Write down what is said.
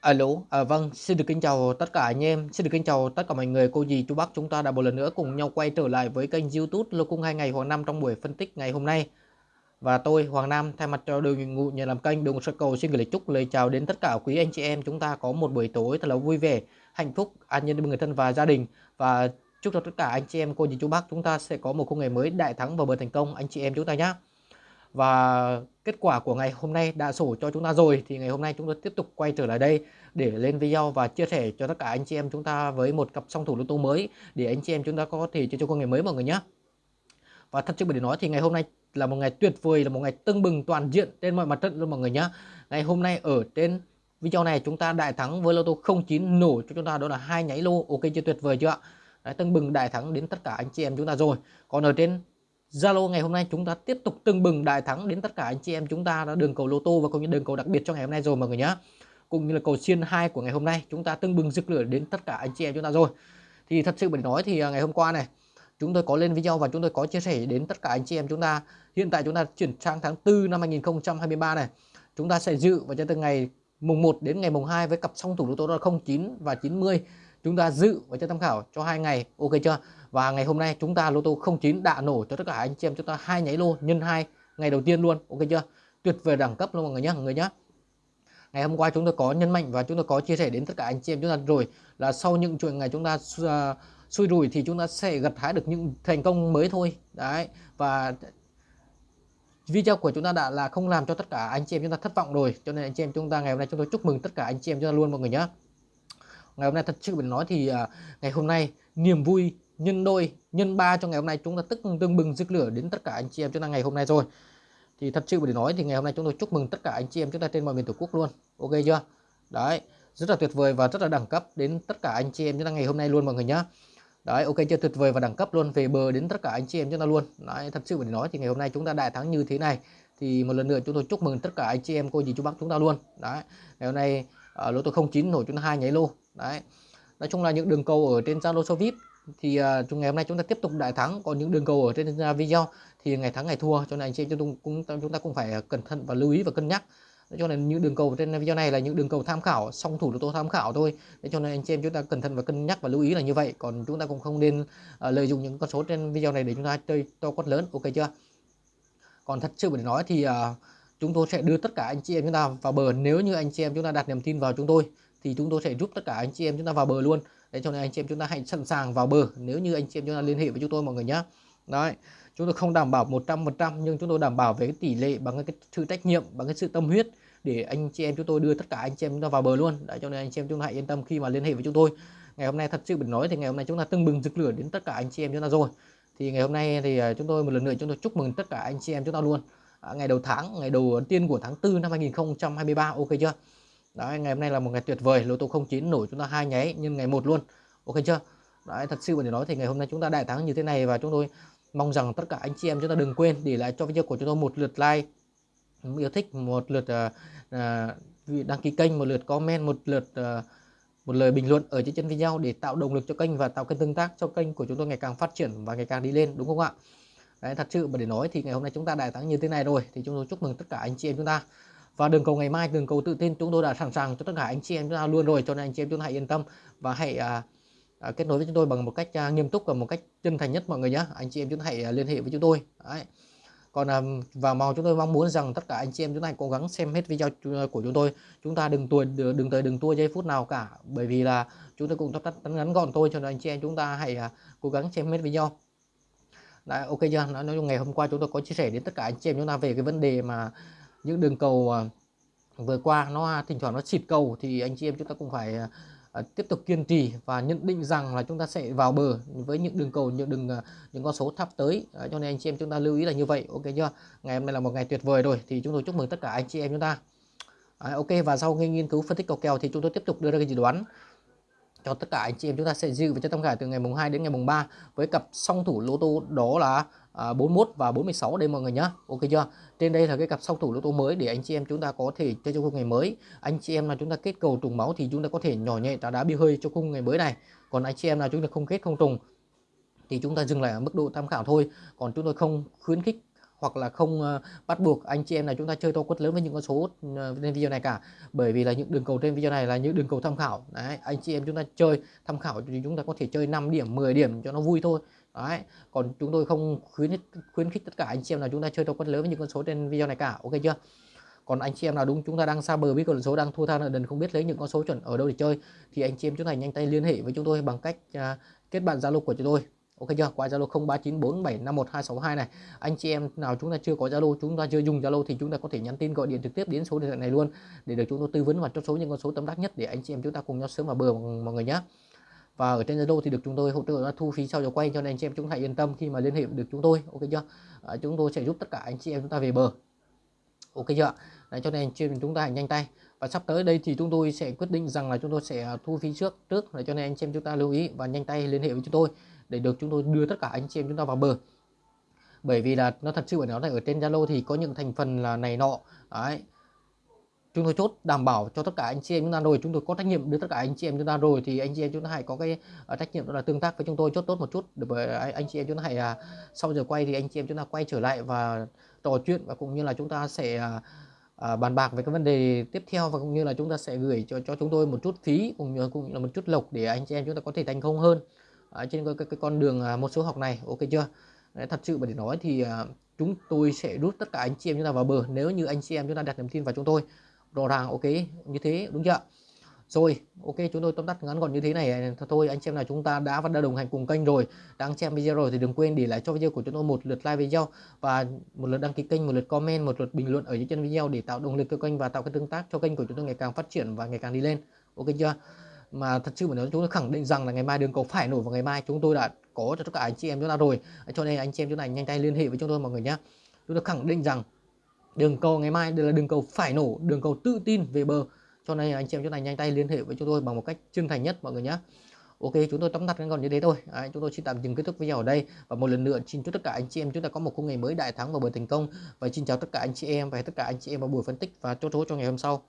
À, Alo, à, vâng, xin được kính chào tất cả anh em, xin được kính chào tất cả mọi người, cô dì, chú bác chúng ta đã một lần nữa cùng nhau quay trở lại với kênh YouTube Lô Cung 2 ngày Hoàng Nam trong buổi phân tích ngày hôm nay. Và tôi Hoàng Nam thay mặt cho đội ngũ nhà làm kênh Đường Sơ Cầu xin gửi lời chúc lời chào đến tất cả quý anh chị em. Chúng ta có một buổi tối thật là vui vẻ, hạnh phúc, an nhân với người thân và gia đình. Và chúc cho tất cả anh chị em cô dì chú bác chúng ta sẽ có một khung ngày mới đại thắng và bờ thành công. Anh chị em chúng ta nhé. Và kết quả của ngày hôm nay đã sổ cho chúng ta rồi thì ngày hôm nay chúng ta tiếp tục quay trở lại đây để lên video và chia sẻ cho tất cả anh chị em chúng ta với một cặp song thủ lô tô mới để anh chị em chúng ta có thể chơi cho con ngày mới mọi người nhé. Và thật sự để nói thì ngày hôm nay là một ngày tuyệt vời là một ngày tưng bừng toàn diện trên mọi mặt trận luôn mọi người nhé. Ngày hôm nay ở trên video này chúng ta đại thắng với lô tô 09 nổ cho chúng ta đó là hai nháy lô ok chưa tuyệt vời chưa ạ? Đấy, tưng bừng đại thắng đến tất cả anh chị em chúng ta rồi. Còn ở trên Zalo ngày hôm nay chúng ta tiếp tục tưng bừng đại thắng đến tất cả anh chị em chúng ta đã đường cầu lô tô và cũng như đường cầu đặc biệt cho ngày hôm nay rồi mọi người nhé cũng như là cầu xiên 2 của ngày hôm nay, chúng ta tưng bừng rực lửa đến tất cả anh chị em chúng ta rồi. Thì thật sự mình nói thì à, ngày hôm qua này, chúng tôi có lên video và chúng tôi có chia sẻ đến tất cả anh chị em chúng ta. Hiện tại chúng ta chuyển sang tháng 4 năm 2023 này. Chúng ta sẽ dự và cho từ ngày mùng 1 đến ngày mùng 2 với cặp song thủ lô tô là 09 và 90 chúng ta dự và cho tham khảo cho hai ngày. Ok chưa? Và ngày hôm nay chúng ta lô tô 09 đã nổ cho tất cả anh chị em. Chúng ta hai nháy lô nhân hai ngày đầu tiên luôn. Ok chưa? Tuyệt vời đẳng cấp luôn mọi người nhé mọi người nhé ngày hôm qua chúng tôi có nhân mạnh và chúng tôi có chia sẻ đến tất cả anh chị em chúng ta rồi là sau những chuỗi ngày chúng ta uh, xui rủi thì chúng ta sẽ gặt hái được những thành công mới thôi. Đấy và video của chúng ta đã là không làm cho tất cả anh chị em chúng ta thất vọng rồi. Cho nên anh chị em chúng ta ngày hôm nay chúng tôi chúc mừng tất cả anh chị em chúng ta luôn mọi người nhé ngày hôm nay thật sự mình nói thì uh, ngày hôm nay niềm vui nhân đôi, nhân ba cho ngày hôm nay chúng ta tức tương bừng rực lửa đến tất cả anh chị em chúng ta ngày hôm nay rồi. Thì thật sự để nói thì ngày hôm nay chúng tôi chúc mừng tất cả anh chị em chúng ta trên mọi miền tổ quốc luôn. Ok chưa? Đấy, rất là tuyệt vời và rất là đẳng cấp đến tất cả anh chị em chúng ta ngày hôm nay luôn mọi người nhá. Đấy, ok chưa? Tuyệt vời và đẳng cấp luôn, về bờ đến tất cả anh chị em chúng ta luôn. Đấy, thật sự để nói thì ngày hôm nay chúng ta đại thắng như thế này, thì một lần nữa chúng tôi chúc mừng tất cả anh chị em cô dì chú bác chúng ta luôn. Đấy, ngày hôm nay ở lô tô 09 nổi chúng ta hai nháy lô. Đấy, nói chung là những đường cầu ở trên Zalo số VIP thì uh, ngày hôm nay chúng ta tiếp tục đại thắng. Còn những đường cầu ở trên uh, video thì ngày thắng ngày thua cho nên anh chị chúng cũng chúng ta cũng phải cẩn thận và lưu ý và cân nhắc. Để cho nên những đường cầu trên video này là những đường cầu tham khảo song thủ tôi tham khảo thôi. Để cho nên anh chị em chúng ta cẩn thận và cân nhắc và lưu ý là như vậy. Còn chúng ta cũng không nên uh, lợi dụng những con số trên video này để chúng ta chơi to quát lớn. Ok chưa? Còn thật sự để nói thì uh, chúng tôi sẽ đưa tất cả anh chị em chúng ta vào bờ. Nếu như anh chị em chúng ta đặt niềm tin vào chúng tôi thì chúng tôi sẽ giúp tất cả anh chị em chúng ta vào bờ luôn đấy cho nên anh chị em chúng ta hãy sẵn sàng vào bờ. Nếu như anh chị em chúng ta liên hệ với chúng tôi mọi người nhé đấy chúng tôi không đảm bảo 100% nhưng chúng tôi đảm bảo về cái tỷ lệ bằng cái sự trách nhiệm bằng cái sự tâm huyết để anh chị em chúng tôi đưa tất cả anh chị em chúng ta vào bờ luôn. Đấy cho nên anh chị em chúng ta hãy yên tâm khi mà liên hệ với chúng tôi. Ngày hôm nay thật sự mình nói thì ngày hôm nay chúng ta tưng bừng rực lửa đến tất cả anh chị em chúng ta rồi. Thì ngày hôm nay thì à, chúng tôi một lần nữa chúng tôi chúc mừng tất cả anh chị em chúng ta luôn. À, ngày đầu tháng ngày đầu tiên của tháng 4 năm 2023 ok chưa? Đấy, ngày hôm nay là một ngày tuyệt vời. Lô tô 09 nổi chúng ta hai nháy nhưng ngày một luôn. Ok chưa? Đấy, thật sự để nói thì ngày hôm nay chúng ta đại thắng như thế này và chúng tôi mong rằng tất cả anh chị em chúng ta đừng quên để lại cho video của chúng tôi một lượt like yêu thích một lượt uh, uh, đăng ký kênh một lượt comment một lượt uh, một lời bình luận ở trên chân video để tạo động lực cho kênh và tạo kênh tương tác cho kênh của chúng tôi ngày càng phát triển và ngày càng đi lên đúng không ạ? Đấy, thật sự mà để nói thì ngày hôm nay chúng ta đại thắng như thế này rồi thì chúng tôi chúc mừng tất cả anh chị em chúng ta và đường cầu ngày mai đường cầu tự tin chúng tôi đã sẵn sàng cho tất cả anh chị em chúng ta luôn rồi. Cho nên anh chị em chúng ta hãy yên tâm và hãy à, à, kết nối với chúng tôi bằng một cách à, nghiêm túc và một cách chân thành nhất mọi người nhé anh chị em chúng ta hãy à, liên hệ với chúng tôi. Đấy. còn à, và mong chúng tôi mong muốn rằng tất cả anh chị em chúng ta hãy cố gắng xem hết video của chúng tôi. Chúng ta đừng tuổi đừng tới đừng tua giây phút nào cả bởi vì là chúng tôi cũng tắt ngắn gọn thôi. Cho nên anh chị em chúng ta hãy à, cố gắng xem hết video. Đấy, ok chưa? Nói chung ngày hôm qua chúng tôi có chia sẻ đến tất cả anh chị em chúng ta về cái vấn đề mà những đường cầu à, vừa qua nó thỉnh thoảng nó xịt cầu thì anh chị em chúng ta cũng phải à, à, tiếp tục kiên trì và nhận định rằng là chúng ta sẽ vào bờ với những đường cầu những đường những con số thấp tới. Cho nên anh chị em chúng ta lưu ý là như vậy. Ok chưa? Ngày hôm nay là một ngày tuyệt vời rồi thì chúng tôi chúc mừng tất cả anh chị em chúng ta. À, ok. Và sau khi nghiên cứu phân tích cầu kèo thì chúng tôi tiếp tục đưa ra cái dự đoán cho tất cả anh chị em chúng ta sẽ dự và cho tham khảo từ ngày mùng 2 đến ngày mùng 3 với cặp song thủ lô tô đó là à, 41 và 46 đây mọi người nhá. Ok chưa? Trên đây là cái cặp song thủ lô tô mới để anh chị em chúng ta có thể chơi cho khung ngày mới. Anh chị em là chúng ta kết cầu trùng máu thì chúng ta có thể nhỏ nhẹ trả đá bi hơi cho khung ngày mới này. Còn anh chị em là chúng ta không kết không trùng thì chúng ta dừng lại ở mức độ tham khảo thôi. Còn chúng tôi không khuyến khích hoặc là không uh, bắt buộc anh chị em là chúng ta chơi to quất lớn với những con số uh, trên video này cả. Bởi vì là những đường cầu trên video này là những đường cầu tham khảo. Đấy anh chị em chúng ta chơi tham khảo thì chúng ta có thể chơi 5 điểm 10 điểm cho nó vui thôi đấy còn chúng tôi không khuyến khuyến khích tất cả anh chị em là chúng ta chơi theo con lớn với những con số trên video này cả ok chưa? Còn anh chị em nào đúng chúng ta đang xa bờ biết con số đang thua tha nợ đần không biết lấy những con số chuẩn ở đâu để chơi thì anh chị em chúng ta nhanh tay liên hệ với chúng tôi bằng cách uh, kết bạn zalo của chúng tôi ok chưa? Qua zalo 0394751262 này. Anh chị em nào chúng ta chưa có zalo chúng ta chưa dùng zalo thì chúng ta có thể nhắn tin gọi điện trực tiếp đến số điện thoại này luôn để được chúng tôi tư vấn và chốt số những con số tâm đắc nhất để anh chị em chúng ta cùng nhau sớm vào bờ mọi người nhé và ở trên Zalo thì được chúng tôi hỗ trợ thu phí sau giờ quay cho nên anh chị em chúng hãy yên tâm khi mà liên hệ được chúng tôi ok chưa? À, chúng tôi sẽ giúp tất cả anh chị em chúng ta về bờ. Ok chưa Đấy, cho nên trên chúng ta hãy nhanh tay. Và sắp tới đây thì chúng tôi sẽ quyết định rằng là chúng tôi sẽ à, thu phí trước trước. Để cho nên anh chị em chúng ta lưu ý và nhanh tay liên hệ với chúng tôi để được chúng tôi đưa tất cả anh chị em chúng ta vào bờ. Bởi vì là nó thật sự nó là ở trên Zalo thì có những thành phần là này nọ. Đấy chúng tôi chốt đảm bảo cho tất cả anh chị em chúng ta rồi chúng tôi có trách nhiệm đưa tất cả anh chị em chúng ta rồi thì anh chị em chúng ta hãy có cái uh, trách nhiệm đó là tương tác với chúng tôi chốt tốt một chút để bởi anh chị em chúng ta hãy uh, sau giờ quay thì anh chị em chúng ta quay trở lại và trò chuyện và cũng như là chúng ta sẽ uh, uh, bàn bạc về các vấn đề tiếp theo và cũng như là chúng ta sẽ gửi cho cho chúng tôi một chút phí cũng như cũng như là một chút lộc để anh chị em chúng ta có thể thành công hơn uh, trên cái, cái, cái con đường uh, một số học này ok chưa Đấy, thật sự mà để nói thì uh, chúng tôi sẽ rút tất cả anh chị em chúng ta vào bờ nếu như anh chị em chúng ta đặt niềm tin vào chúng tôi rõ ràng, ok, như thế, đúng chưa? Rồi, ok, chúng tôi tóm tắt ngắn gọn như thế này. Thôi anh xem là chúng ta đã và đã đồng hành cùng kênh rồi. Đang xem video rồi thì đừng quên để lại cho video của chúng tôi một lượt like video và một lượt đăng ký kênh, một lượt comment, một lượt bình luận ở dưới chân video để tạo động lực cho kênh và tạo cái tương tác cho kênh của chúng tôi ngày càng phát triển và ngày càng đi lên. Ok chưa? Mà thật sự mà nói, chúng tôi khẳng định rằng là ngày mai đường cầu phải nổi vào ngày mai. Chúng tôi đã có cho tất cả anh chị em chúng ta rồi. Cho nên anh chị em chúng ta nhanh tay liên hệ với chúng tôi mọi người nhé chúng tôi khẳng định rằng đường cầu ngày mai đây là đường cầu phải nổ đường cầu tự tin về bờ. Cho nên anh chị em chúng ta nhanh tay liên hệ với chúng tôi bằng một cách chân thành nhất mọi người nhé. Ok chúng tôi tóm tắt gọn như thế thôi. Đấy, chúng tôi xin tạm dừng kết thúc video ở đây. Và một lần nữa xin chúc tất cả anh chị em chúng ta có một khung ngày mới đại thắng và bờ thành công. Và xin chào tất cả anh chị em và tất cả anh chị em vào buổi phân tích và chốt số cho ngày hôm sau.